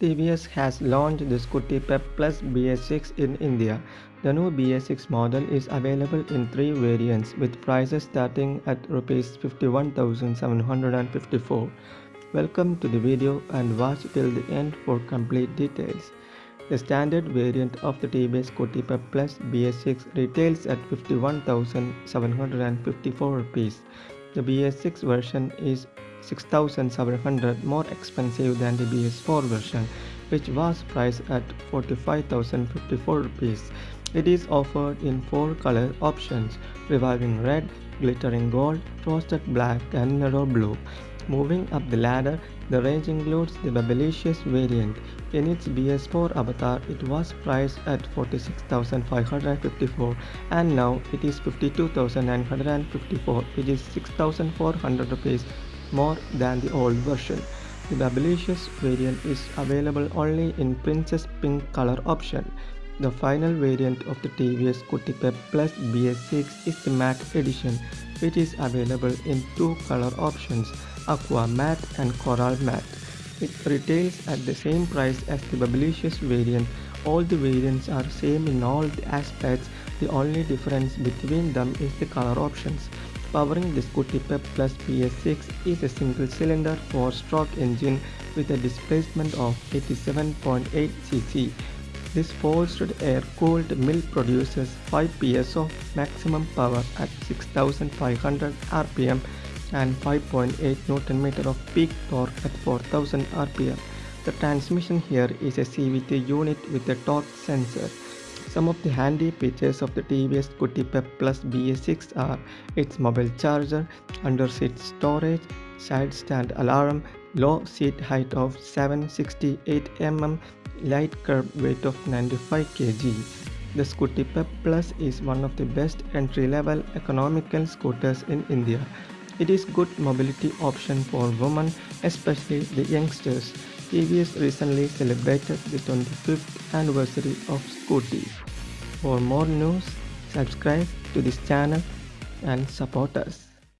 TVS has launched the Scooty Pep Plus BS6 in India. The new BS6 model is available in three variants with prices starting at Rs 51,754. Welcome to the video and watch till the end for complete details. The standard variant of the TVS Scooty Pep Plus BS6 retails at 51,754 rupees. The BS6 version is 6700 more expensive than the BS4 version which was priced at 45,054 rupees. It is offered in four color options reviving red, glittering gold, frosted black and narrow blue. Moving up the ladder, the range includes the Bebelicious variant. In its BS4 avatar, it was priced at 46,554 and now it is 52,954 which is 6,400 rupees more than the old version. The Bebelicious variant is available only in Princess Pink color option. The final variant of the TVS Scooty Pep Plus BS6 is the matte edition which is available in two color options Aqua Matte and Coral Matte. It retails at the same price as the Bebelicious variant. All the variants are same in all the aspects, the only difference between them is the color options. Powering the Scooty Pep Plus BS6 is a single-cylinder 4-stroke engine with a displacement of 87.8 cc. This forced air-cooled mill produces 5 PS of maximum power at 6500 rpm and 5.8 Nm of peak torque at 4000 rpm. The transmission here is a CVT unit with a torque sensor. Some of the handy features of the TVS Scooty Pep Plus BS6 are its mobile charger, under seat storage, side stand alarm, low seat height of 768 mm, light curb weight of 95 kg. The Scooty Pep Plus is one of the best entry-level economical scooters in India. It is good mobility option for women, especially the youngsters. TVS recently celebrated the 25th anniversary of Scooty. For more news, subscribe to this channel and support us.